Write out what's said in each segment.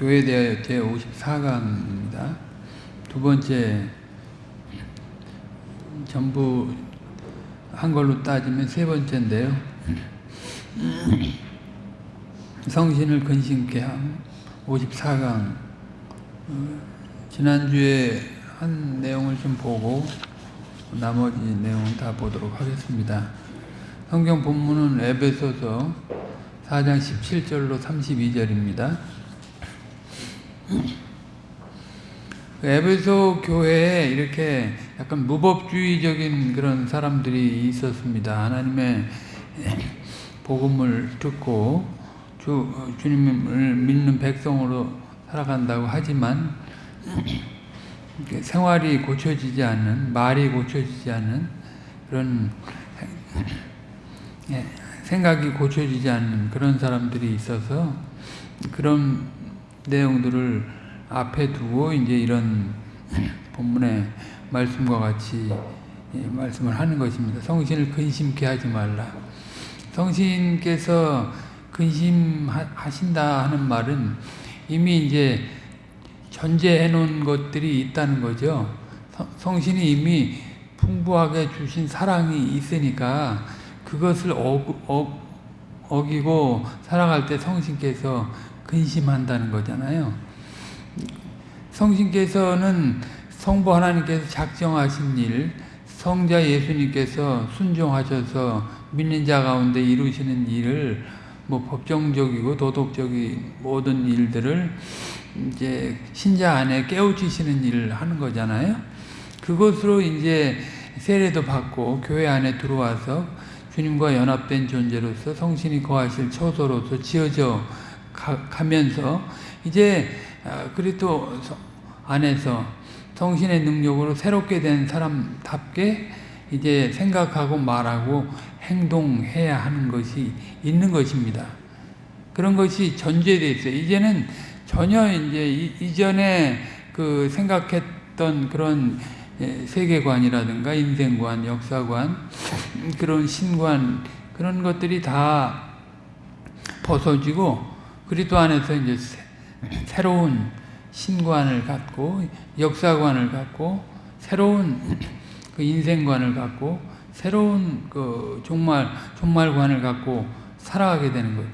교회에 대하여 제 54강입니다. 두 번째 전부 한 걸로 따지면 세 번째인데요. 성신을 근심케 함 54강 어, 지난주에 한 내용을 좀 보고 나머지 내용은 다 보도록 하겠습니다. 성경 본문은 에베소서 4장 17절로 32절입니다. 에베소 교회에 이렇게 약간 무법주의적인 그런 사람들이 있었습니다. 하나님의 복음을 듣고 주, 주님을 믿는 백성으로 살아간다고 하지만 생활이 고쳐지지 않는, 말이 고쳐지지 않는 그런 예, 생각이 고쳐지지 않는 그런 사람들이 있어서 그런 내용들을 앞에 두고 이제 이런 본문의 말씀과 같이 예, 말씀을 하는 것입니다. 성신을 근심케 하지 말라. 성신께서 근심하신다 하는 말은 이미 이제 전제해 놓은 것들이 있다는 거죠. 성신이 이미 풍부하게 주신 사랑이 있으니까 그것을 어, 어, 기고 살아갈 때 성신께서 근심한다는 거잖아요. 성신께서는 성부 하나님께서 작정하신 일, 성자 예수님께서 순종하셔서 믿는 자 가운데 이루시는 일을 뭐 법정적이고 도덕적인 모든 일들을 이제 신자 안에 깨우치시는 일을 하는 거잖아요. 그것으로 이제 세례도 받고 교회 안에 들어와서 주님과 연합된 존재로서 성신이 거하실 처소로서 지어져 가, 면서 이제 아, 그리스도 안에서 성신의 능력으로 새롭게 된 사람답게 이제 생각하고 말하고 행동해야 하는 것이 있는 것입니다. 그런 것이 전제되어 있어요. 이제는 전혀 이제 이전에 그 생각했던 그런 예, 세계관이라든가 인생관, 역사관, 그런 신관 그런 것들이 다 벗어지고 그리스도 안에서 이제 새로운 신관을 갖고 역사관을 갖고 새로운 그 인생관을 갖고 새로운 그 종말 종말관을 갖고 살아가게 되는 거죠.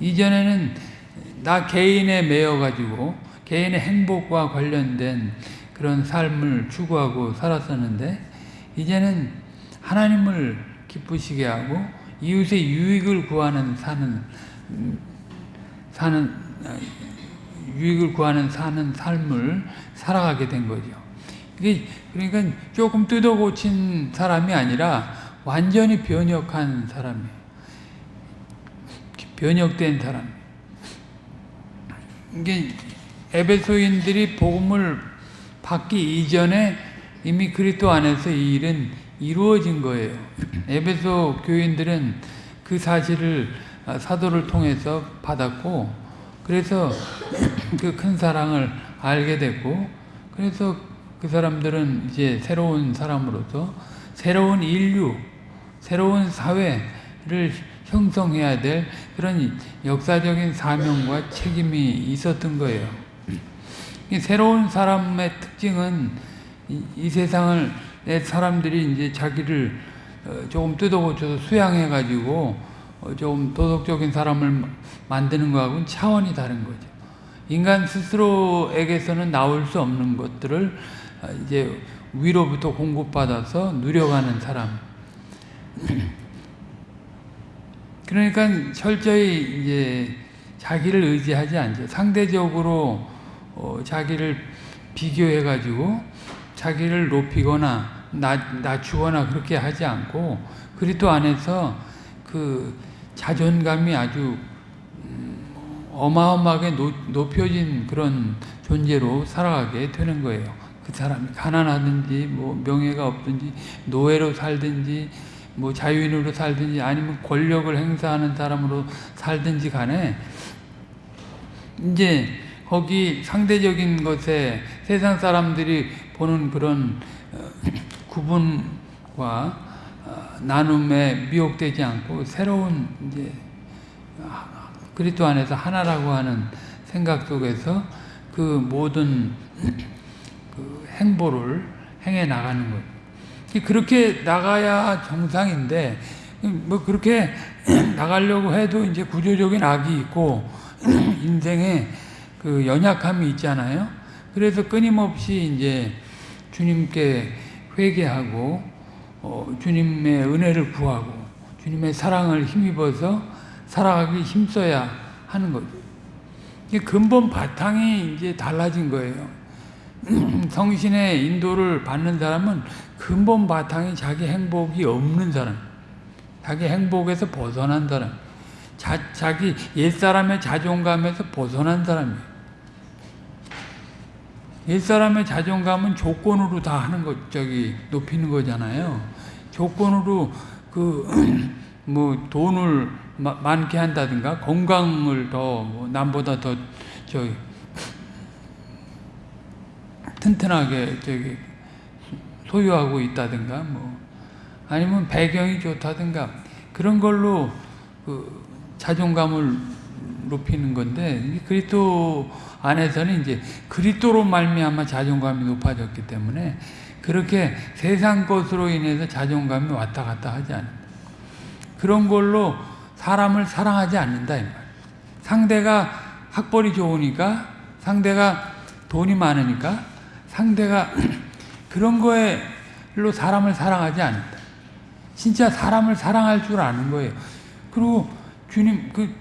이전에는 나 개인에 매여 가지고 개인의 행복과 관련된 그런 삶을 추구하고 살았었는데 이제는 하나님을 기쁘시게 하고 이웃의 유익을 구하는 사는 사는 유익을 구하는 사는 삶을 살아가게 된 거죠. 이게 그러니까 조금 뜯어 고친 사람이 아니라 완전히 변혁한 사람이에요. 변혁된 사람. 이게 에베소인들이 복음을 받기 이전에 이미 그리스도 안에서 이 일은 이루어진 거예요. 에베소 교인들은 그 사실을 사도를 통해서 받았고 그래서 그 큰 사랑을 알게 됐고 그래서 그 사람들은 이제 새로운 사람으로서 새로운 인류, 새로운 사회를 형성해야 될 그런 역사적인 사명과 책임이 있었던 거예요. 새로운 사람의 특징은 이, 세상을 사람들이 이제 자기를 어, 조금 뜯어고쳐서 수양해가지고 어, 좀 도덕적인 사람을 만드는 거하고는 차원이 다른 거죠. 인간 스스로에게서는 나올 수 없는 것들을 어, 이제 위로부터 공급받아서 누려가는 사람. 그러니까 철저히 이제 자기를 의지하지 않죠. 상대적으로 어, 자기를 비교해가지고 자기를 높이거나 낮, 낮추거나 그렇게 하지 않고 그리스도 안에서 그 자존감이 아주 음, 어마어마하게 높여진 그런 존재로 살아가게 되는 거예요. 그 사람이 가난하든지 뭐 명예가 없든지 노예로 살든지 뭐 자유인으로 살든지 아니면 권력을 행사하는 사람으로 살든지 간에 이제 거기 상대적인 것에 세상 사람들이 보는 그런 어, 구분과 어, 나눔에 미혹되지 않고 새로운 이제 그리스도 안에서 하나라고 하는 생각 속에서 그 모든 그 행보를 행해 나가는 거예요. 그렇게 나가야 정상인데 뭐 그렇게 나가려고 해도 이제 구조적인 악이 있고 인생에 그 연약함이 있잖아요. 그래서 끊임없이 이제 주님께 회개하고 어, 주님의 은혜를 구하고 주님의 사랑을 힘입어서 살아가기 힘써야 하는 거죠. 이게 근본 바탕이 이제 달라진 거예요. 성신의 인도를 받는 사람은 근본 바탕이 자기 행복이 없는 사람, 자기 행복에서 벗어난 사람, 자, 자기 옛사람의 자존감에서 벗어난 사람이에요. 옛사람의 자존감은 조건으로 다 하는 것, 저기, 높이는 거잖아요. 조건으로 그, 뭐, 돈을 마, 많게 한다든가, 건강을 더, 뭐 남보다 더, 저기, 튼튼하게, 저기, 소유하고 있다든가, 뭐, 아니면 배경이 좋다든가, 그런 걸로 그 자존감을 높이는 건데, 그리스도 안에서는 이제 그리스도로 말미암아 자존감이 높아졌기 때문에 그렇게 세상 것으로 인해서 자존감이 왔다 갔다 하지 않는다. 그런 걸로 사람을 사랑하지 않는다 이 말. 상대가 학벌이 좋으니까 상대가 돈이 많으니까 상대가 그런 거에로 사람을 사랑하지 않는다. 진짜 사람을 사랑할 줄 아는 거예요. 그리고 주님 그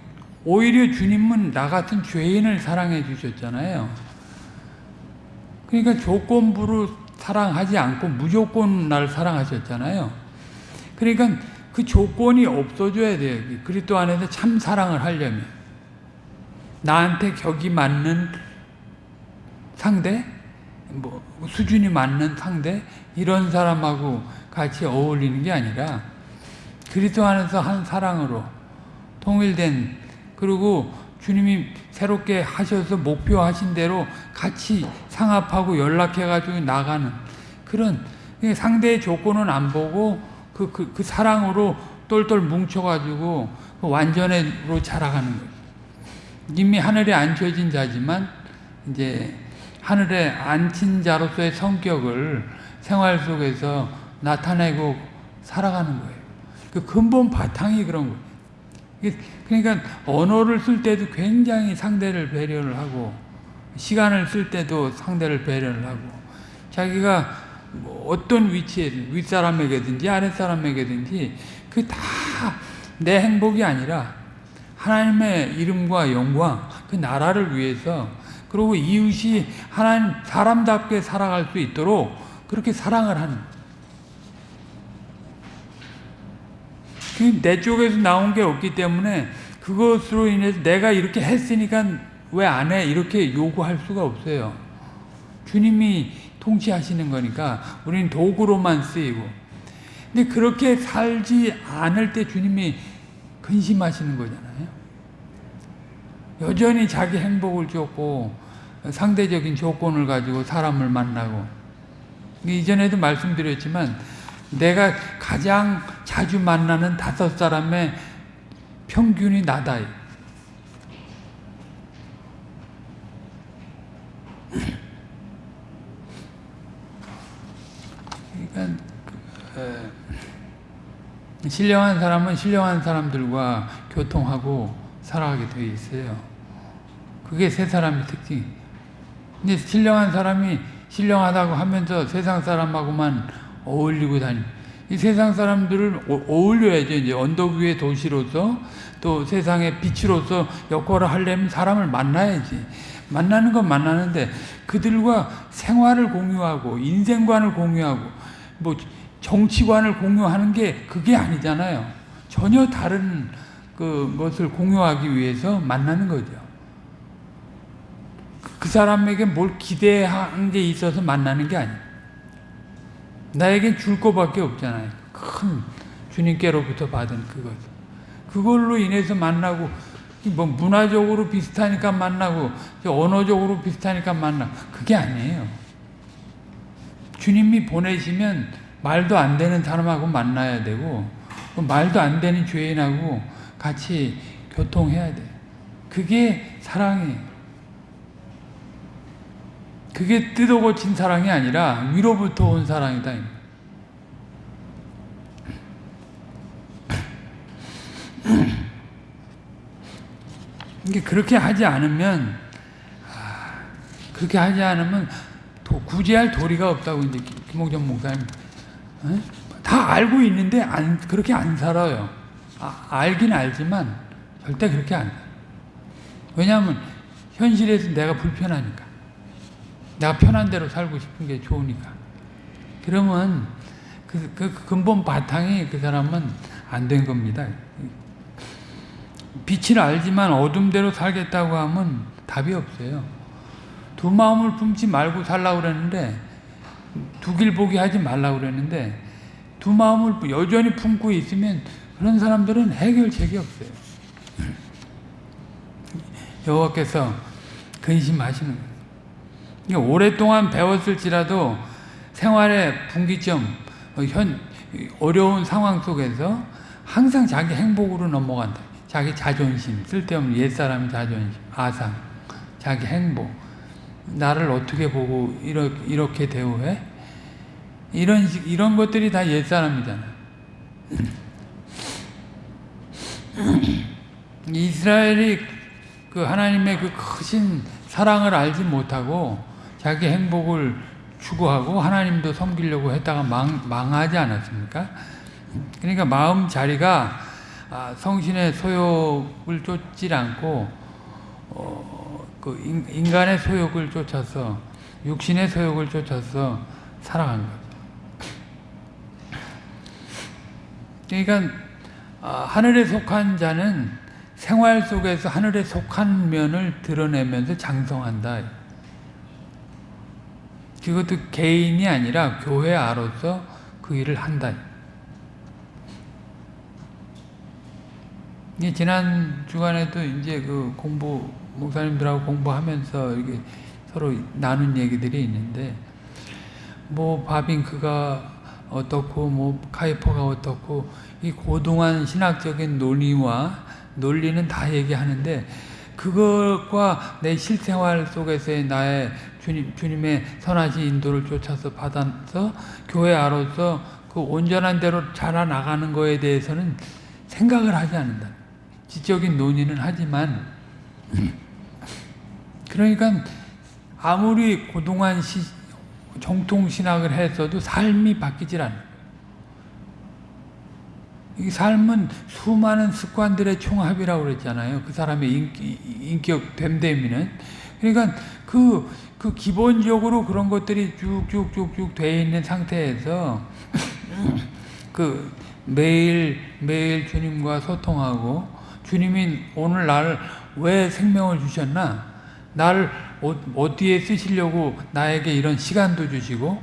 오히려 주님은 나 같은 죄인을 사랑해 주셨잖아요. 그러니까 조건부로 사랑하지 않고 무조건 날 사랑하셨잖아요. 그러니까 그 조건이 없어져야 돼요. 그리스도 안에서 참 사랑을 하려면 나한테 격이 맞는 상대, 뭐 수준이 맞는 상대 이런 사람하고 같이 어울리는 게 아니라 그리스도 안에서 한 사랑으로 통일된 그리고 주님이 새롭게 하셔서 목표하신 대로 같이 상합하고 연락해가지고 나가는 그런 상대의 조건은 안 보고 그, 그, 그 사랑으로 똘똘 뭉쳐가지고 그 완전으로 자라가는 거예요. 이미 하늘에 앉혀진 자지만 이제 하늘에 앉힌 자로서의 성격을 생활 속에서 나타내고 살아가는 거예요. 그 근본 바탕이 그런 거예요. 그러니까 언어를 쓸 때도 굉장히 상대를 배려를 하고 시간을 쓸 때도 상대를 배려를 하고 자기가 뭐 어떤 위치에 윗사람에게든지 아랫사람에게든지 그 다 내 행복이 아니라 하나님의 이름과 영광 그 나라를 위해서 그리고 이웃이 하나님 사람답게 살아갈 수 있도록 그렇게 사랑을 하는 내 쪽에서 나온 게 없기 때문에 그것으로 인해서 내가 이렇게 했으니까 왜 안 해? 이렇게 요구할 수가 없어요. 주님이 통치하시는 거니까 우리는 도구로만 쓰이고. 근데 그렇게 살지 않을 때 주님이 근심하시는 거잖아요. 여전히 자기 행복을 쫓고 상대적인 조건을 가지고 사람을 만나고 이전에도 말씀드렸지만 내가 가장 자주 만나는 다섯 사람의 평균이 나다. 그러니까 그, 신령한 사람은 신령한 사람들과 교통하고 살아가게 되어 있어요. 그게 세 사람의 특징. 근데 신령한 사람이 신령하다고 하면서 세상 사람하고만 어울리고 다니. 이 세상 사람들을 어울려야죠. 이제 언덕 위의 도시로서 또 세상의 빛으로서 역할을 하려면 사람을 만나야지. 만나는 건 만나는데 그들과 생활을 공유하고 인생관을 공유하고 뭐 정치관을 공유하는 게 그게 아니잖아요. 전혀 다른 그 것을 공유하기 위해서 만나는 거죠. 그 사람에게 뭘 기대한 게 있어서 만나는 게 아니에요. 나에겐 줄 거밖에 없잖아요. 큰 주님께로부터 받은 그것. 그걸로 인해서 만나고 뭐 문화적으로 비슷하니까 만나고 언어적으로 비슷하니까 만나 그게 아니에요. 주님이 보내시면 말도 안 되는 사람하고 만나야 되고 말도 안 되는 죄인하고 같이 교통해야 돼. 그게 사랑이에요. 그게 뜯어 고친 사랑이 아니라 위로부터 온 사랑이다. 이게 그렇게 하지 않으면 아, 그렇게 하지 않으면 도, 구제할 도리가 없다고 이제 김- 김홍전 목사님 어? 다 알고 있는데 안, 그렇게 안 살아요. 아, 알긴 알지만 절대 그렇게 안. 왜냐하면 현실에서 내가 불편하니까 내가 편한 대로 살고 싶은 게 좋으니까 그러면 그, 그 근본 바탕이 그 사람은 안 된 겁니다. 빛을 알지만 어둠대로 살겠다고 하면 답이 없어요. 두 마음을 품지 말고 살라고 그랬는데 두 길 보기 하지 말라고 그랬는데 두 마음을 여전히 품고 있으면 그런 사람들은 해결책이 없어요. 여호와께서 근심하시는 거예요. 오랫동안 배웠을지라도 생활의 분기점, 어, 현 어려운 상황 속에서 항상 자기 행복으로 넘어간다. 자기 자존심, 쓸데없는 옛사람 자존심, 아상, 자기 행복. 나를 어떻게 보고 이렇게, 이렇게 대우해? 이런 식, 이런 것들이 다 옛사람이잖아. 이스라엘이 그 하나님의 그 크신 사랑을 알지 못하고 자기 행복을 추구하고 하나님도 섬기려고 했다가 망, 망하지 않았습니까? 그러니까 마음 자리가 아, 성신의 소욕을 쫓지 않고 어, 그 인, 인간의 소욕을 쫓아서 육신의 소욕을 쫓아서 살아간 거죠. 그러니까 아, 하늘에 속한 자는 생활 속에서 하늘에 속한 면을 드러내면서 장성한다. 그것도 개인이 아니라 교회 아로서 그 일을 한다. 이 지난 주간에도 이제 그 공부 목사님들하고 공부하면서 이렇게 서로 나눈 얘기들이 있는데 뭐 바빙크가 어떻고 뭐 카이퍼가 어떻고 이 고동한 신학적인 논의와 논리는 다 얘기하는데 그것과 내 실생활 속에서의 나의 주님, 주님의 선하신 인도를 쫓아서 받아서 교회 아로서 그 온전한 대로 자라나가는 거에 대해서는 생각을 하지 않는다. 지적인 논의는 하지만 그러니까 아무리 고동한 시, 정통 신학을 했어도 삶이 바뀌질 않아요. 이 삶은 수많은 습관들의 총합이라고 그랬잖아요. 그 사람의 인기, 인격 됨됨이는. 그러니까 그, 그 기본적으로 그런 것들이 쭉쭉쭉쭉 돼 있는 상태에서 그 매일 매일 주님과 소통하고 주님이 오늘 나를 왜 생명을 주셨나? 나를 어, 어디에 쓰시려고 나에게 이런 시간도 주시고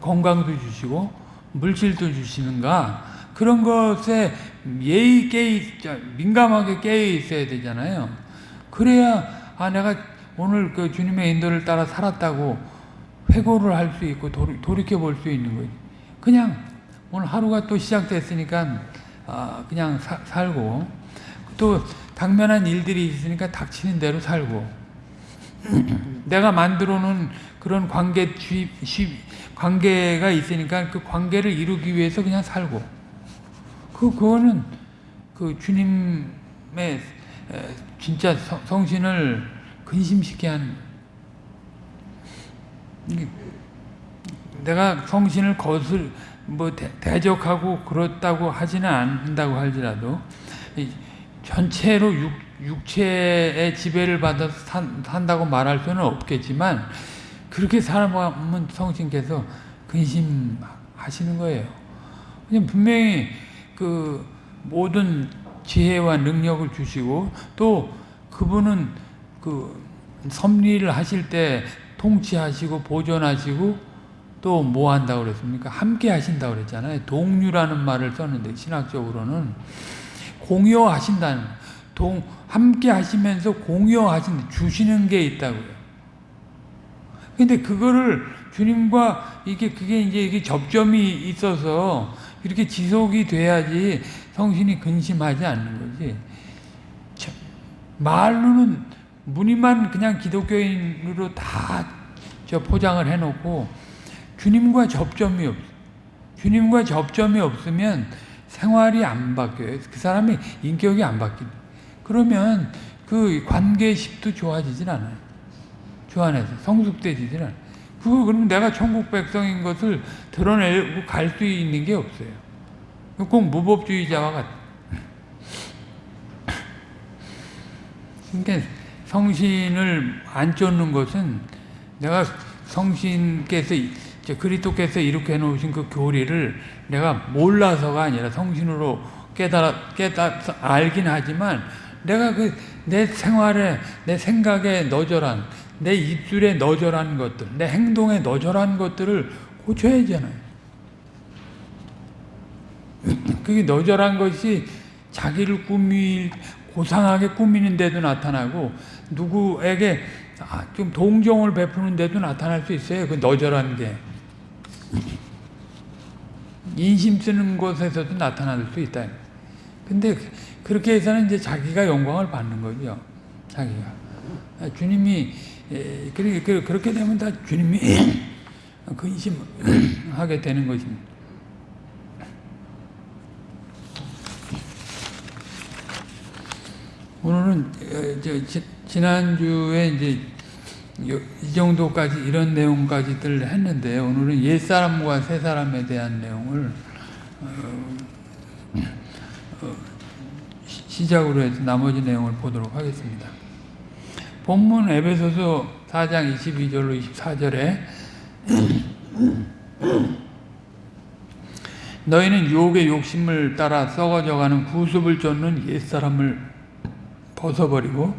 건강도 주시고 물질도 주시는가? 그런 것에 예의 깨 민감하게 깨어 있어야 되잖아요. 그래야 아 내가 오늘 그 주님의 인도를 따라 살았다고 회고를 할 수 있고 돌이켜 볼 수 있는 거지. 그냥 오늘 하루가 또 시작됐으니까 아 그냥 사, 살고 또 당면한 일들이 있으니까 닥치는 대로 살고 내가 만들어 놓은 그런 관계 주입, 관계가 있으니까 그 관계를 이루기 위해서 그냥 살고 그, 그거는 그 주님의 진짜 성 신을 근심시게 한 내가 성신을 거슬 뭐 대, 적하고 그렇다고 하지는 않는다고 할지라도 전체로 육, 육체의 지배를 받아서 산, 산다고 말할 수는 없겠지만 그렇게 살아가면 성신께서 근심하시는 거예요. 분명히 그 모든 지혜와 능력을 주시고 또 그분은 그 섭리를 하실 때 통치하시고 보존하시고 또 뭐 한다고 그랬습니까? 함께 하신다고 그랬잖아요. 동류라는 말을 썼는데 신학적으로는 공유하신다는 동 함께 하시면서 공유하신 주시는 게 있다고요. 근데 그거를 주님과 이게 그게 이제 이게 접점이 있어서 이렇게 지속이 돼야지 성신이 근심하지 않는 거지. 말로는 무늬만 그냥 기독교인으로 다 저 포장을 해놓고 주님과 접점이 없어. 주님과 접점이 없으면 생활이 안 바뀌어요. 그 사람이 인격이 안 바뀌는. 그러면 그 관계식도 좋아지진 않아요. 주 안에서 성숙되지진 않아요. 그 그럼 내가 천국 백성인 것을 드러내고 갈 수 있는 게 없어요. 꼭 무법주의자와 같아. 그러니까 성신을 안 쫓는 것은 내가 성신께서 그리스도께서 이렇게 해놓으신 그 교리를 내가 몰라서가 아니라 성신으로 깨달아 깨달 알긴 하지만 내가 그 내 생활에 내 생각에 너절한 내 입술에 너절한 것들 내 행동에 너절한 것들을 고쳐야 하잖아요. 그게 너절한 것이 자기를 꾸미 고상하게 꾸미는 데도 나타나고 누구에게 아, 좀 동정을 베푸는 데도 나타날 수 있어요. 그 너절한 게. 인심 쓰는 곳에서도 나타날 수 있다. 근데 그렇게 해서는 이제 자기가 영광을 받는 거죠. 자기가. 주님이, 그렇게 되면 다 주님이 근심하게 되는 것입니다. 오늘은 지난주에 이제 이 정도까지 이런 내용까지들 했는데 오늘은 옛 사람과 새 사람에 대한 내용을 어, 어, 시작으로 해서 나머지 내용을 보도록 하겠습니다. 본문 에베소서 4장 22절로 24절에 너희는 유혹의 욕심을 따라 썩어져가는 구습을 쫓는 옛사람을 벗어버리고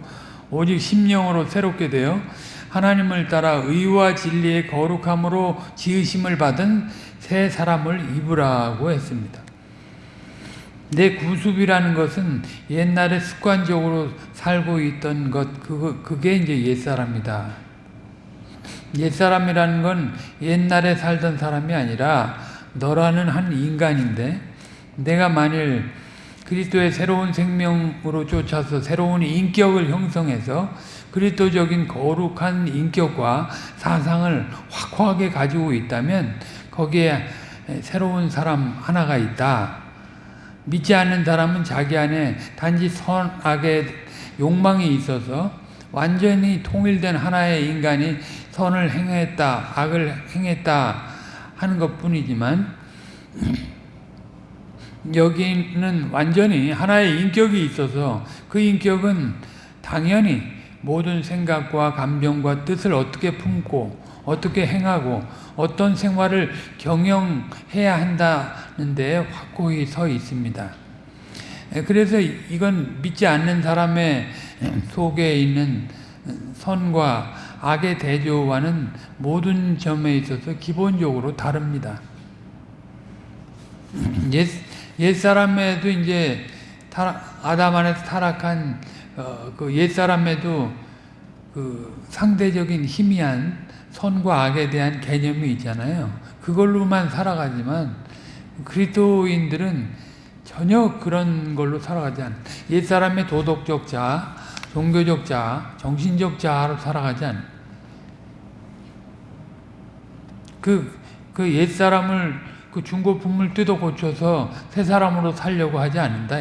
오직 심령으로 새롭게 되어 하나님을 따라 의와 진리의 거룩함으로 지으심을 받은 새 사람을 입으라고 했습니다. 내 구습이라는 것은 옛날에 습관적으로 살고 있던 것, 그거, 그게 이제 옛사람이다. 옛사람이라는 건 옛날에 살던 사람이 아니라 너라는 한 인간인데 내가 만일 그리스도의 새로운 생명으로 쫓아서 새로운 인격을 형성해서 그리스도적인 거룩한 인격과 사상을 확고하게 가지고 있다면 거기에 새로운 사람 하나가 있다. 믿지 않는 사람은 자기 안에 단지 선악의 욕망이 있어서 완전히 통일된 하나의 인간이 선을 행했다, 악을 행했다 하는 것 뿐이지만 여기는 완전히 하나의 인격이 있어서 그 인격은 당연히 모든 생각과 감정과 뜻을 어떻게 품고 어떻게 행하고 어떤 생활을 경영해야 한다는 데 확고히 서 있습니다. 그래서 이건 믿지 않는 사람의 속에 있는 선과 악의 대조와는 모든 점에 있어서 기본적으로 다릅니다. 옛, 옛사람에도 이제 아담 안에서 타락한 어, 그 옛사람에도 그 상대적인 희미한 선과 악에 대한 개념이 있잖아요. 그걸로만 살아가지만 그리스도인들은 전혀 그런 걸로 살아가지 않. 옛사람의 도덕적 자, 종교적 자, 정신적 자로 살아가지 않. 그, 그 옛사람을 그 중고품을 뜯어 고쳐서 새 사람으로 살려고 하지 않는다.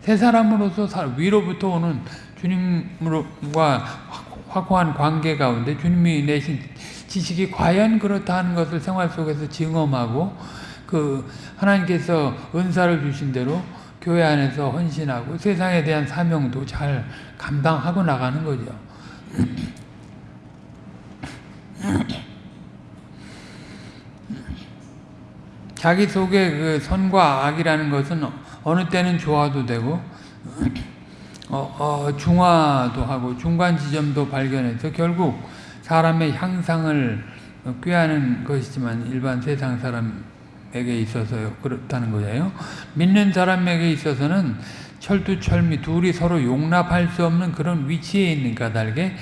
새 사람으로서 위로부터 오는 주님과 확고한 관계 가운데 주님이 내신 지식이 과연 그렇다 하는 것을 생활 속에서 증험하고 그 하나님께서 은사를 주신 대로 교회 안에서 헌신하고 세상에 대한 사명도 잘 감당하고 나가는 거죠. 자기 속에 그 선과 악이라는 것은 어느 때는 좋아도 되고 어, 어, 중화도 하고 중간 지점도 발견해서 결국 사람의 향상을 꾀하는 것이지만 일반 세상 사람에게 있어서 그렇다는 거예요. 믿는 사람에게 있어서는 철두철미 둘이 서로 용납할 수 없는 그런 위치에 있는 까닭에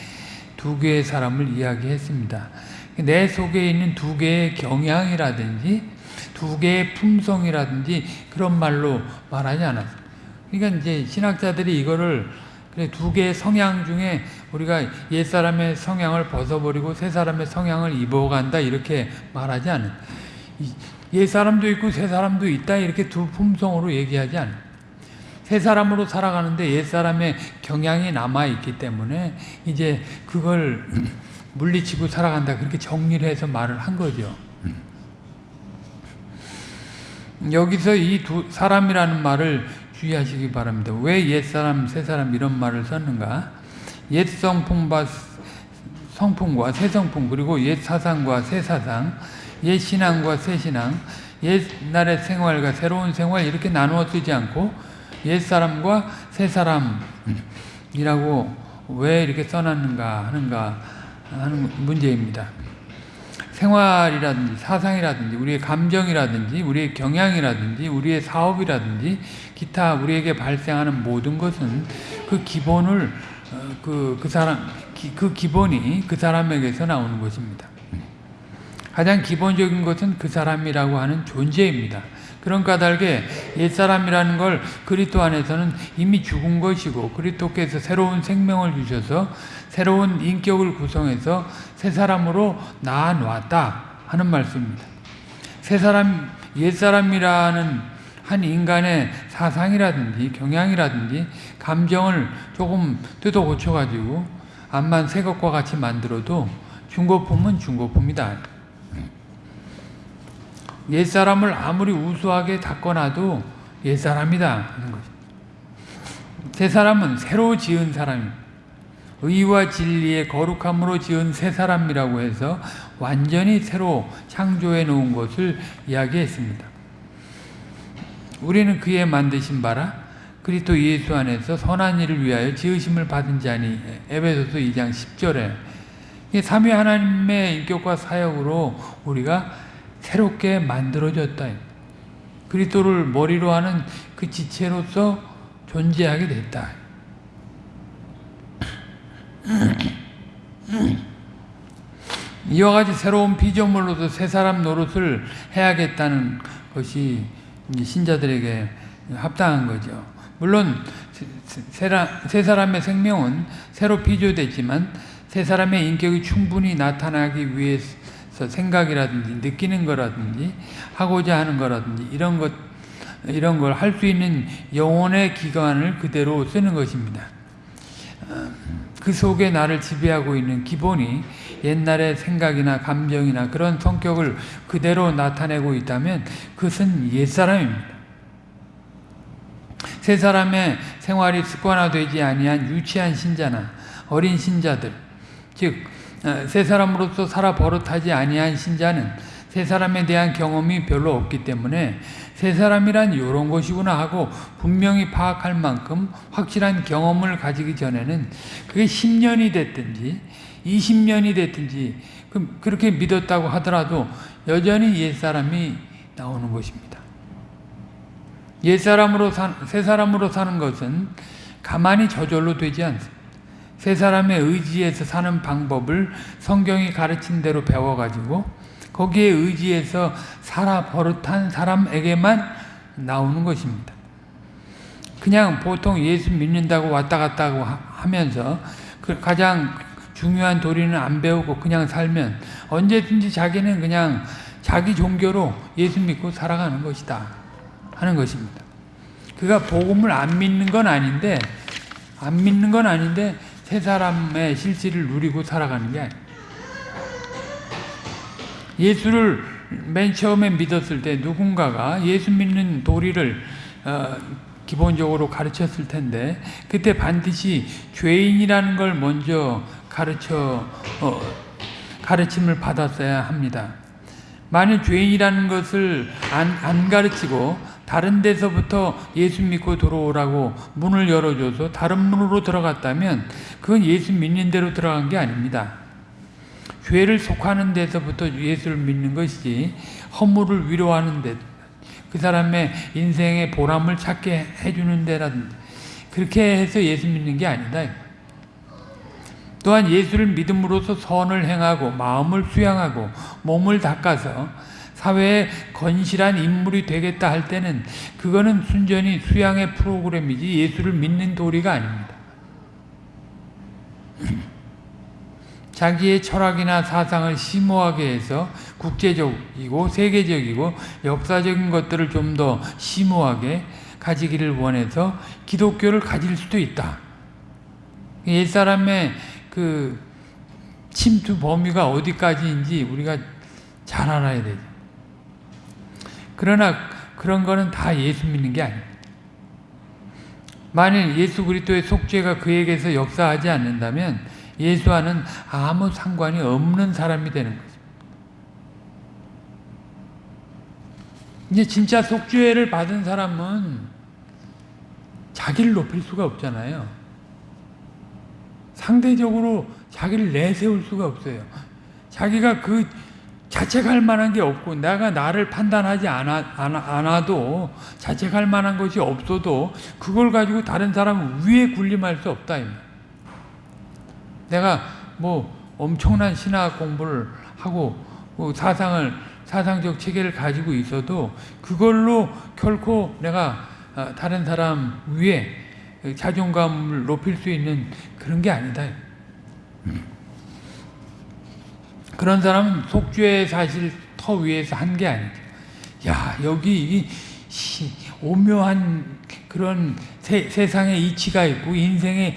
두 개의 사람을 이야기했습니다. 내 속에 있는 두 개의 경향이라든지 두 개의 품성이라든지 그런 말로 말하지 않았어요. 그러니까 이제 신학자들이 이거를 두 개의 성향 중에 우리가 옛 사람의 성향을 벗어버리고 새 사람의 성향을 입어간다 이렇게 말하지 않은. 옛 사람도 있고 새 사람도 있다 이렇게 두 품성으로 얘기하지 않은. 새 사람으로 살아가는데 옛 사람의 경향이 남아 있기 때문에 이제 그걸 물리치고 살아간다 그렇게 정리를 해서 말을 한 거죠. 여기서 이 두 사람이라는 말을 주의하시기 바랍니다. 왜 옛사람, 새사람 이런 말을 썼는가? 옛 성품과 성품과 새 성품 그리고 옛 사상과 새 사상 옛 신앙과 새 신앙 옛날의 생활과 새로운 생활 이렇게 나누어 쓰지 않고 옛 사람과 새 사람이라고 왜 이렇게 써놨는가 하는가 하는 문제입니다. 생활이라든지 사상이라든지 우리의 감정이라든지 우리의 경향이라든지 우리의 사업이라든지 기타 우리에게 발생하는 모든 것은 그 기본을 그, 그 사람 그 기본이 그 사람에게서 나오는 것입니다. 가장 기본적인 것은 그 사람이라고 하는 존재입니다. 그런 까닭에 옛사람이라는 걸 그리스도 안에서는 이미 죽은 것이고 그리스도께서 새로운 생명을 주셔서 새로운 인격을 구성해서 새 사람으로 낳아 놨다 하는 말씀입니다. 새 사람 옛사람이라는 한 인간의 사상이라든지 경향이라든지 감정을 조금 뜯어 고쳐 가지고 암만 새 것과 같이 만들어도 중고품은 중고품이다. 옛사람을 아무리 우수하게 닦아놔도 옛사람이다 하는 거죠. 새 사람은 새로 지은 사람입니다. 의와 진리의 거룩함으로 지은 새 사람이라고 해서 완전히 새로 창조해 놓은 것을 이야기했습니다. 우리는 그의 만드신 바라 그리스도 예수 안에서 선한 일을 위하여 지으심을 받은 자니 에베소서 2장 10절에 삼위 하나님의 인격과 사역으로 우리가 새롭게 만들어졌다. 그리스도를 머리로 하는 그 지체로서 존재하게 됐다. 이와 같이 새로운 피조물로서 새 사람 노릇을 해야겠다는 것이 신자들에게 합당한 거죠. 물론 새 사람의 생명은 새로 피조됐지만 새 사람의 인격이 충분히 나타나기 위해서 생각이라든지 느끼는 거라든지 하고자 하는 거라든지 이런 것 이런 걸 할 수 있는 영혼의 기관을 그대로 쓰는 것입니다. 그 속에 나를 지배하고 있는 기본이 옛날의 생각이나 감정이나 그런 성격을 그대로 나타내고 있다면 그것은 옛사람입니다. 새 사람의 생활이 습관화되지 아니한 유치한 신자나 어린 신자들 즉 새 사람으로서 살아 버릇하지 아니한 신자는 새 사람에 대한 경험이 별로 없기 때문에 새 사람이란 이런 것이구나 하고 분명히 파악할 만큼 확실한 경험을 가지기 전에는 그게 10년이 됐든지 20년이 됐든지 그렇게 믿었다고 하더라도 여전히 옛사람이 나오는 것입니다. 옛사람으로 사, 새 사람으로 사는 것은 가만히 저절로 되지 않습니다. 세 사람의 의지에서 사는 방법을 성경이 가르친 대로 배워가지고 거기에 의지해서 살아 버릇한 사람에게만 나오는 것입니다. 그냥 보통 예수 믿는다고 왔다 갔다 하면서 그 가장 중요한 도리는 안 배우고 그냥 살면 언제든지 자기는 그냥 자기 종교로 예수 믿고 살아가는 것이다 하는 것입니다. 그가 복음을 안 믿는 건 아닌데 안 믿는 건 아닌데 세 사람의 실질을 누리고 살아가는 게 아니에요. 예수를 맨 처음에 믿었을 때 누군가가 예수 믿는 도리를 어, 기본적으로 가르쳤을 텐데 그때 반드시 죄인이라는 걸 먼저 가르쳐 어, 가르침을 받았어야 합니다. 만일 죄인이라는 것을 안, 안 가르치고 다른 데서부터 예수 믿고 들어오라고 문을 열어줘서 다른 문으로 들어갔다면 그건 예수 믿는 대로 들어간 게 아닙니다. 죄를 속하는 데서부터 예수를 믿는 것이지 허물을 위로하는 데, 그 사람의 인생의 보람을 찾게 해주는 데라든지 그렇게 해서 예수 믿는 게 아니다. 또한 예수를 믿음으로써 선을 행하고 마음을 수양하고 몸을 닦아서 사회에 건실한 인물이 되겠다 할 때는 그거는 순전히 수양의 프로그램이지 예수를 믿는 도리가 아닙니다. 자기의 철학이나 사상을 심오하게 해서 국제적이고 세계적이고 역사적인 것들을 좀 더 심오하게 가지기를 원해서 기독교를 가질 수도 있다. 옛사람의 그 침투 범위가 어디까지인지 우리가 잘 알아야 되죠. 그러나 그런 거는 다 예수 믿는 게 아닙니다. 만일 예수 그리스도의 속죄가 그에게서 역사하지 않는다면 예수와는 아무 상관이 없는 사람이 되는 거죠. 이제 진짜 속죄를 받은 사람은 자기를 높일 수가 없잖아요. 상대적으로 자기를 내세울 수가 없어요. 자기가 그 자책할 만한 게 없고 내가 나를 판단하지 않아, 않아, 도 자책할 만한 것이 없어도 그걸 가지고 다른 사람 위에 군림할 수 없다. 내가 뭐 엄청난 신학 공부를 하고 뭐 사상을 사상적 체계를 가지고 있어도 그걸로 결코 내가 아, 다른 사람 위에 자존감을 높일 수 있는 그런 게 아니다. 그런 사람은 속죄의 사실 터 위에서 한 게 아니죠. 야 여기 이 오묘한 그런 세, 세상의 이치가 있고 인생의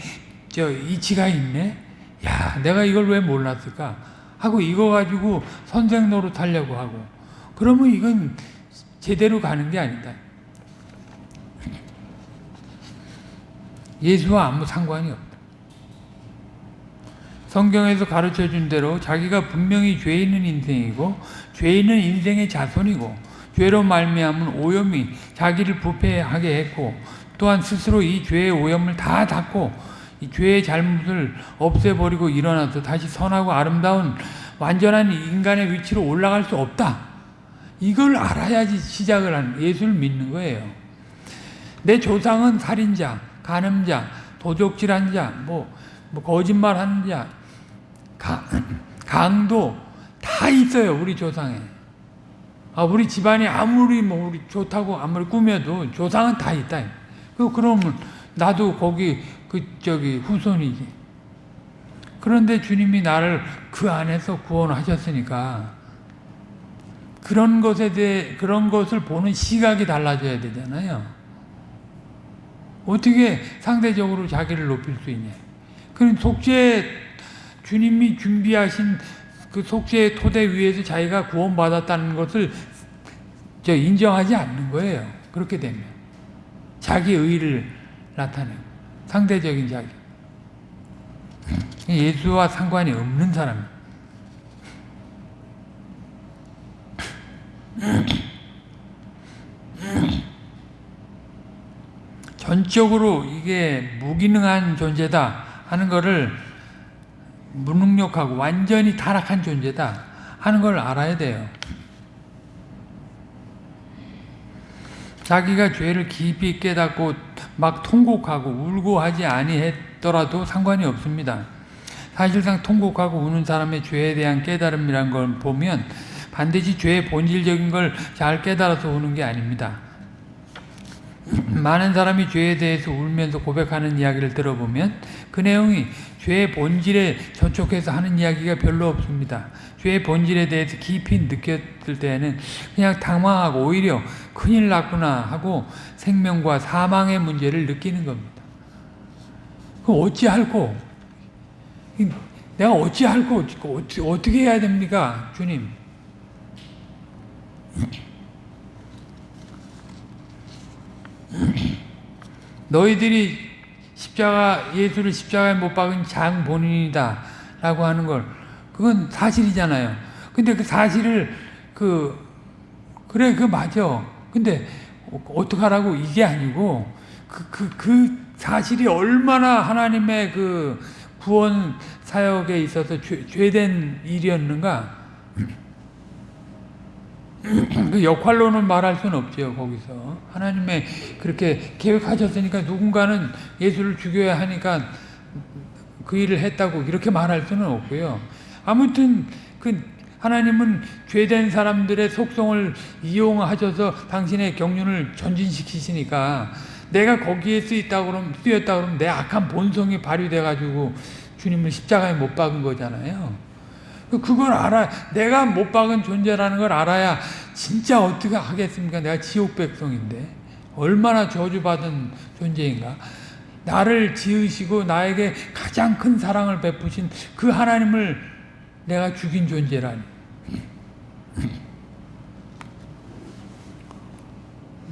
저 이치가 있네. 야 내가 이걸 왜 몰랐을까? 하고 이거 가지고 선생 노릇 하려고 하고 그러면 이건 제대로 가는 게 아니다. 예수와 아무 상관이 없다. 성경에서 가르쳐 준 대로 자기가 분명히 죄 있는 인생이고 죄 있는 인생의 자손이고 죄로 말미암은 오염이 자기를 부패하게 했고 또한 스스로 이 죄의 오염을 다 닦고 이 죄의 잘못을 없애버리고 일어나서 다시 선하고 아름다운 완전한 인간의 위치로 올라갈 수 없다. 이걸 알아야지 시작을 하는 예수를 믿는 거예요. 내 조상은 살인자, 간음자, 도적질한 자, 뭐, 뭐 거짓말하는 자, 가, 강도 다 있어요 우리 조상에. 아 우리 집안이 아무리 뭐 우리 좋다고 아무리 꾸며도 조상은 다 있다. 그 그러면 나도 거기 그 저기 후손이지. 그런데 주님이 나를 그 안에서 구원하셨으니까 그런 것에 대해 그런 것을 보는 시각이 달라져야 되잖아요. 어떻게 상대적으로 자기를 높일 수 있냐? 그럼 속죄 주님이 준비하신 그 속죄의 토대 위에서 자기가 구원받았다는 것을 저 인정하지 않는 거예요. 그렇게 되면. 자기 의를 나타내고 상대적인 자기. 예수와 상관이 없는 사람. 전적으로 이게 무기능한 존재다 하는 것을 무능력하고 완전히 타락한 존재다 하는 걸 알아야 돼요. 자기가 죄를 깊이 깨닫고 막 통곡하고 울고 하지 아니했더라도 상관이 없습니다. 사실상 통곡하고 우는 사람의 죄에 대한 깨달음이란 걸 보면 반드시 죄의 본질적인 걸 잘 깨달아서 우는 게 아닙니다. 많은 사람이 죄에 대해서 울면서 고백하는 이야기를 들어보면 그 내용이 죄의 본질에 저촉해서 하는 이야기가 별로 없습니다. 죄의 본질에 대해서 깊이 느꼈을 때는 그냥 당황하고 오히려 큰일 났구나 하고 생명과 사망의 문제를 느끼는 겁니다. 그 어찌할꼬? 내가 어찌할꼬? 어떻게 해야 됩니까? 주님. 너희들이 십자가 예수를 십자가에 못 박은 장 본인이다 라고 하는 걸 그건 사실이잖아요. 근데 그 사실을 그 그래 그 맞아. 근데 어떡하라고? 이게 아니고 그 그, 그 사실이 얼마나 하나님의 그 구원 사역에 있어서 죄, 죄된 일이었는가? 그 역할로는 말할 수는 없죠 거기서. 하나님의 그렇게 계획하셨으니까 누군가는 예수를 죽여야 하니까 그 일을 했다고 이렇게 말할 수는 없고요. 아무튼 그 하나님은 죄된 사람들의 속성을 이용하셔서 당신의 경륜을 전진시키시니까 내가 거기에 쓰였다 그러면 쓰였다 그러면 내 악한 본성이 발휘돼 가지고 주님을 십자가에 못 박은 거잖아요. 그걸 알아, 내가 못 박은 존재라는 걸 알아야 진짜 어떻게 하겠습니까? 내가 지옥 백성인데. 얼마나 저주받은 존재인가. 나를 지으시고 나에게 가장 큰 사랑을 베푸신 그 하나님을 내가 죽인 존재라니.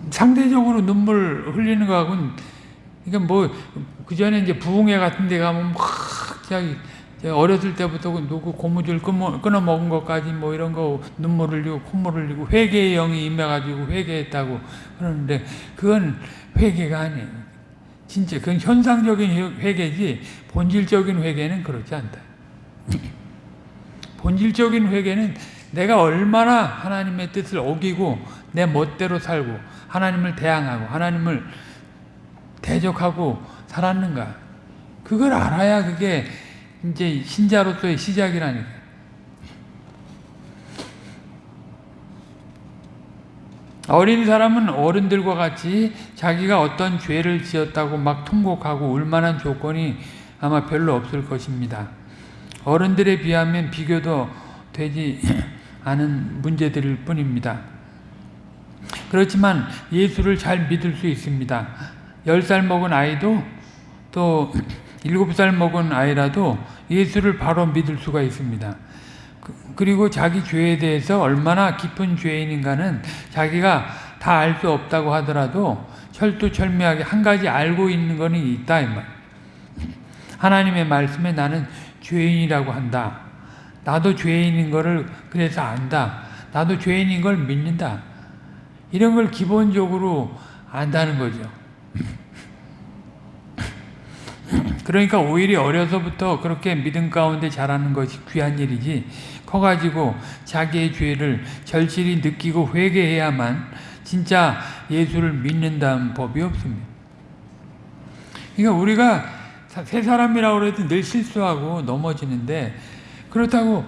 상대적으로 눈물 흘리는 거하고는 그러니까 뭐 그전에 이제 부흥회 같은 데 가면 막 자기 어렸을 때부터 그 누구 고무줄 끊어 먹은 것까지 뭐 이런 거 눈물 흘리고 콧물 흘리고 회개의 영이 임해가지고 회개했다고 그러는데 그건 회개가 아니에요. 진짜 그건 현상적인 회개지 본질적인 회개는 그렇지 않다. 본질적인 회개는 내가 얼마나 하나님의 뜻을 어기고 내 멋대로 살고 하나님을 대항하고 하나님을 대적하고 살았는가. 그걸 알아야 그게 이제 신자로서의 시작이라니까. 어린 사람은 어른들과 같이 자기가 어떤 죄를 지었다고 막 통곡하고 울만한 조건이 아마 별로 없을 것입니다. 어른들에 비하면 비교도 되지 않은 문제들일 뿐입니다. 그렇지만 예수를 잘 믿을 수 있습니다. 10살 먹은 아이도 또 7살 먹은 아이라도 예수를 바로 믿을 수가 있습니다. 그리고 자기 죄에 대해서 얼마나 깊은 죄인인가는 자기가 다 알 수 없다고 하더라도 철두철미하게 한 가지 알고 있는 거는 있다. 하나님의 말씀에 나는 죄인이라고 한다. 나도 죄인인 거를 그래서 안다. 나도 죄인인 걸 믿는다. 이런 걸 기본적으로 안다는 거죠. 그러니까 오히려 어려서부터 그렇게 믿음 가운데 자라는 것이 귀한 일이지 커가지고 자기의 죄를 절실히 느끼고 회개해야만 진짜 예수를 믿는다는 법이 없습니다. 그러니까 우리가 새 사람이라고 해도 늘 실수하고 넘어지는데 그렇다고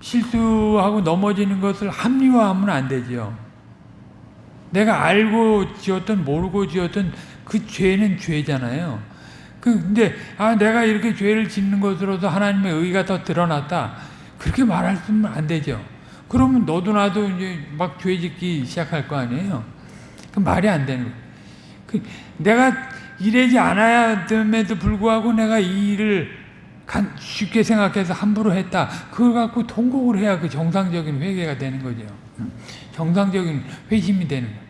실수하고 넘어지는 것을 합리화하면 안 되죠. 내가 알고 지었든 모르고 지었든 그 죄는 죄잖아요. 그 근데 아 내가 이렇게 죄를 짓는 것으로서 하나님의 의가 더 드러났다. 그렇게 말할 수는 안 되죠. 그러면 너도 나도 이제 막 죄 짓기 시작할 거 아니에요. 그 말이 안 되는 거예요. 그 내가 이래지 않아야 됨에도 불구하고 내가 이 일을 쉽게 생각해서 함부로 했다. 그걸 갖고 통곡을 해야 그 정상적인 회개가 되는 거죠. 정상적인 회심이 되는 거예요.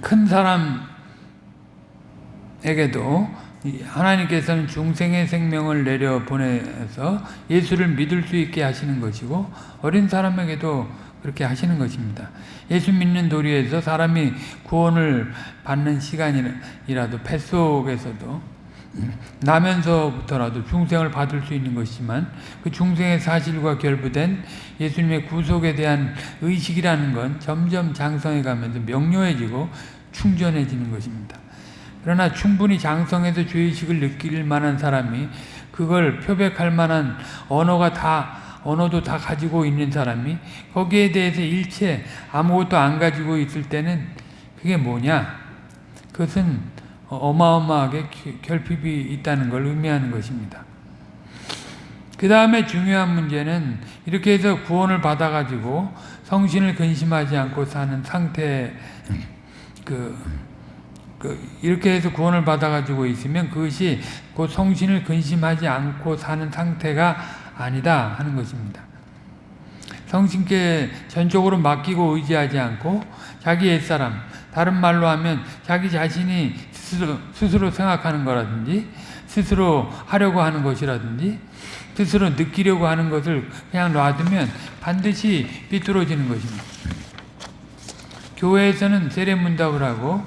큰 사람에게도 하나님께서는 중생의 생명을 내려 보내서 예수를 믿을 수 있게 하시는 것이고 어린 사람에게도 그렇게 하시는 것입니다. 예수 믿는 도리에서 사람이 구원을 받는 시간이라도 뱃속에서도 나면서부터라도 중생을 받을 수 있는 것이지만 그 중생의 사실과 결부된 예수님의 구속에 대한 의식이라는 건 점점 장성해 가면서 명료해지고 충전해지는 것입니다. 그러나 충분히 장성해서 죄의식을 느낄 만한 사람이 그걸 표백할 만한 언어가 다 언어도 다 가지고 있는 사람이 거기에 대해서 일체 아무것도 안 가지고 있을 때는 그게 뭐냐? 그것은 어마어마하게 결핍이 있다는 걸 의미하는 것입니다. 그 다음에 중요한 문제는 이렇게 해서 구원을 받아가지고 성신을 근심하지 않고 사는 상태, 그, 그 이렇게 해서 구원을 받아가지고 있으면 그것이 그 성신을 근심하지 않고 사는 상태가 아니다 하는 것입니다. 성신께 전적으로 맡기고 의지하지 않고 자기 옛사람, 다른 말로 하면 자기 자신이 스스로, 스스로 생각하는 거라든지 스스로 하려고 하는 것이라든지 스스로 느끼려고 하는 것을 그냥 놔두면 반드시 삐뚤어지는 것입니다. 교회에서는 세례문답을 하고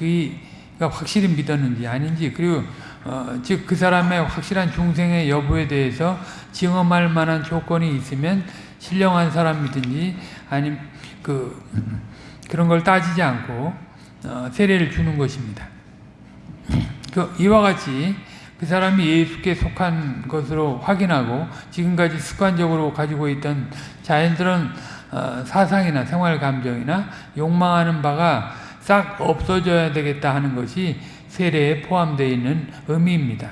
그가 확실히 믿었는지 아닌지 그리고 어, 즉 그 사람의 확실한 중생의 여부에 대해서 증언할 만한 조건이 있으면 신령한 사람이든지 아니면 그 그런 걸 따지지 않고 어, 세례를 주는 것입니다. 그 이와 같이 그 사람이 예수께 속한 것으로 확인하고 지금까지 습관적으로 가지고 있던 자연스러운 어, 사상이나 생활 감정이나 욕망하는 바가 싹 없어져야 되겠다 하는 것이 세례에 포함되어 있는 의미입니다.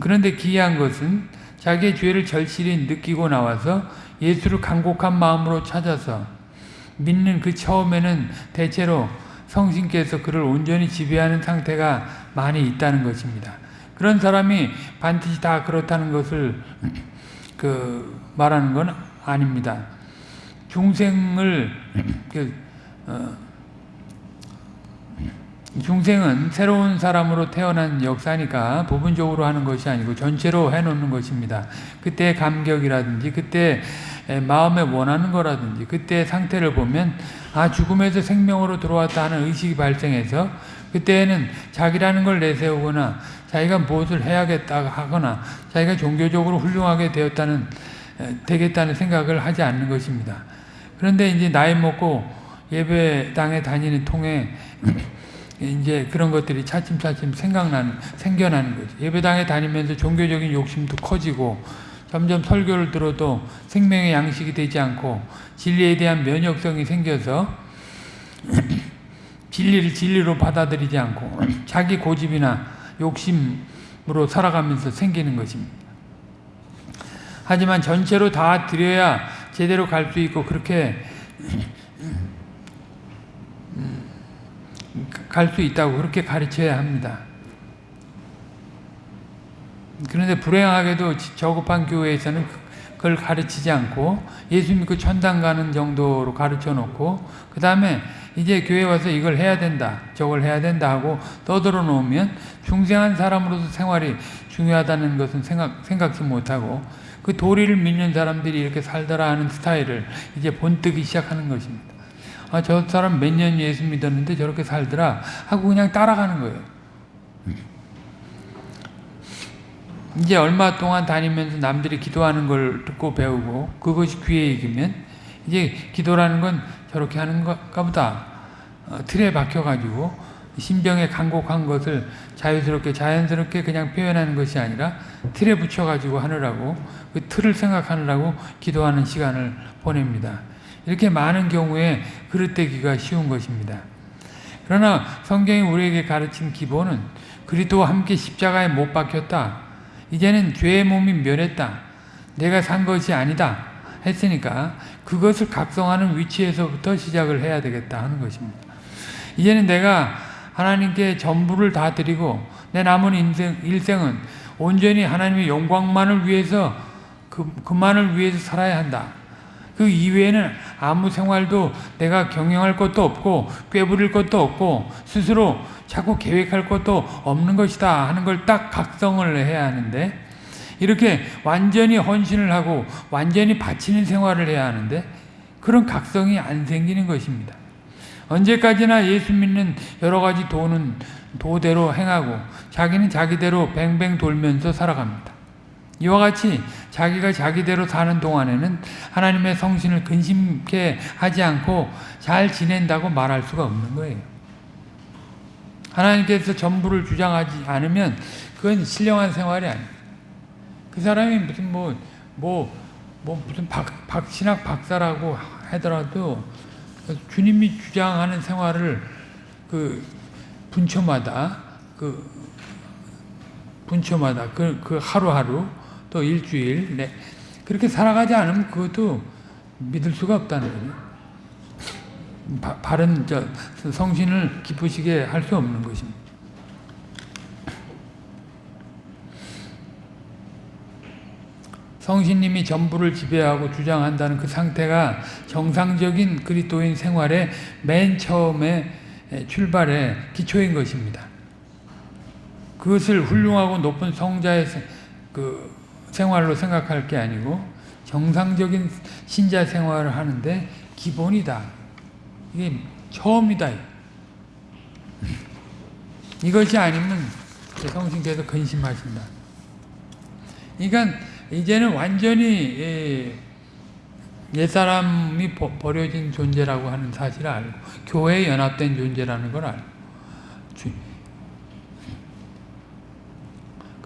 그런데 기이한 것은 자기의 죄를 절실히 느끼고 나와서 예수를 간곡한 마음으로 찾아서 믿는 그 처음에는 대체로 성신께서 그를 온전히 지배하는 상태가 많이 있다는 것입니다. 그런 사람이 반드시 다 그렇다는 것을 그 말하는 건 아닙니다. 중생을 그 어, 중생은 새로운 사람으로 태어난 역사니까 부분적으로 하는 것이 아니고 전체로 해놓는 것입니다. 그때의 감격이라든지 그때 마음에 원하는 거라든지 그때의 상태를 보면 아 죽음에서 생명으로 들어왔다 하는 의식이 발생해서 그때에는 자기라는 걸 내세우거나 자기가 무엇을 해야겠다 하거나 자기가 종교적으로 훌륭하게 되었다는 되겠다는 생각을 하지 않는 것입니다. 그런데 이제 나이 먹고 예배당에 다니는 통에 이제 그런 것들이 차츰차츰 생각나는, 생겨나는 거죠. 예배당에 다니면서 종교적인 욕심도 커지고 점점 설교를 들어도 생명의 양식이 되지 않고 진리에 대한 면역성이 생겨서 진리를 진리로 받아들이지 않고 자기 고집이나 욕심으로 살아가면서 생기는 것입니다. 하지만 전체로 다 드려야 제대로 갈 수 있고 그렇게 갈 수 있다고 그렇게 가르쳐야 합니다. 그런데 불행하게도 저급한 교회에서는 그걸 가르치지 않고 예수 믿고 천당 가는 정도로 가르쳐 놓고 그 다음에 이제 교회 와서 이걸 해야 된다 저걸 해야 된다 하고 떠들어 놓으면 중생한 사람으로서 생활이 중요하다는 것은 생각, 생각지 못하고 그 도리를 믿는 사람들이 이렇게 살더라 하는 스타일을 이제 본뜨기 시작하는 것입니다. 아, 저 사람 몇 년 예수 믿었는데 저렇게 살더라 하고 그냥 따라가는 거예요. 이제 얼마 동안 다니면서 남들이 기도하는 걸 듣고 배우고 그것이 귀에 익으면 이제 기도라는 건 저렇게 하는 것가 보다 어, 틀에 박혀가지고 신병에 간곡한 것을 자유스럽게 자연스럽게 그냥 표현하는 것이 아니라 틀에 붙여가지고 하느라고 그 틀을 생각하느라고 기도하는 시간을 보냅니다. 이렇게 많은 경우에 그릇되기가 쉬운 것입니다. 그러나 성경이 우리에게 가르친 기본은 그리스도와 함께 십자가에 못 박혔다. 이제는 죄의 몸이 멸했다. 내가 산 것이 아니다. 했으니까 그것을 각성하는 위치에서부터 시작을 해야 되겠다 하는 것입니다. 이제는 내가 하나님께 전부를 다 드리고 내 남은 인생, 일생은 온전히 하나님의 영광만을 위해서 그, 그만을 위해서 살아야 한다. 그 이외에는 아무 생활도 내가 경영할 것도 없고 꾀부릴 것도 없고 스스로 자꾸 계획할 것도 없는 것이다 하는 걸 딱 각성을 해야 하는데 이렇게 완전히 헌신을 하고 완전히 바치는 생활을 해야 하는데 그런 각성이 안 생기는 것입니다. 언제까지나 예수 믿는 여러 가지 도는 도대로 행하고 자기는 자기대로 뱅뱅 돌면서 살아갑니다. 이와 같이 자기가 자기대로 사는 동안에는 하나님의 성신을 근심케 하지 않고 잘 지낸다고 말할 수가 없는 거예요. 하나님께서 전부를 주장하지 않으면 그건 신령한 생활이 아니에요. 그 사람이 무슨 뭐, 뭐, 뭐 무슨 박, 박신학 박사라고 하더라도 주님이 주장하는 생활을 그 분초마다 그 분초마다 그, 그 하루하루 또 일주일 네. 그렇게 살아가지 않으면 그것도 믿을 수가 없다는 거죠. 바, 바른 저 성신을 기쁘시게 할 수 없는 것입니다. 성신님이 전부를 지배하고 주장한다는 그 상태가 정상적인 그리스도인 생활의 맨 처음에 출발의 기초인 것입니다. 그것을 훌륭하고 높은 성자의 그 생활로 생각할 게 아니고 정상적인 신자 생활을 하는데 기본이다. 이게 처음이다. 이것이 아니면 성신께서 근심하신다. 그러니까 이제는 완전히 옛사람이 버려진 존재라고 하는 사실을 알고 교회에 연합된 존재라는 걸 알고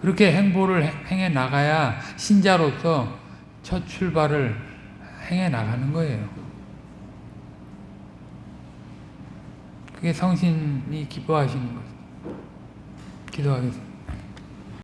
그렇게 행보를 행해 나가야 신자로서 첫 출발을 행해 나가는 거예요. 그게 성신이 기뻐하시는 거죠. 기도하겠습니다.